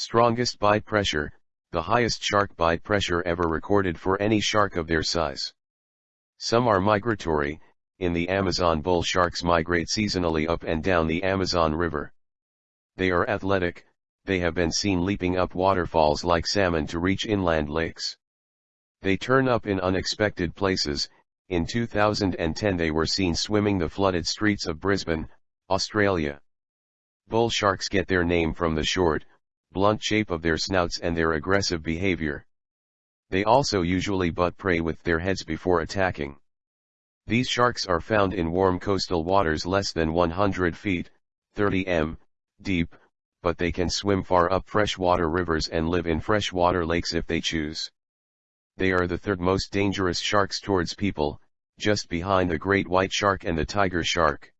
Strongest bite pressure, the highest shark bite pressure ever recorded for any shark of their size. Some are migratory, in the Amazon bull sharks migrate seasonally up and down the Amazon River. They are athletic, they have been seen leaping up waterfalls like salmon to reach inland lakes. They turn up in unexpected places, in 2010 they were seen swimming the flooded streets of Brisbane, Australia. Bull sharks get their name from the short, blunt shape of their snouts and their aggressive behavior. They also usually butt prey with their heads before attacking. These sharks are found in warm coastal waters less than 100 feet, 30 m, deep, but they can swim far up freshwater rivers and live in freshwater lakes if they choose. They are the third most dangerous sharks towards people, just behind the great white shark and the tiger shark.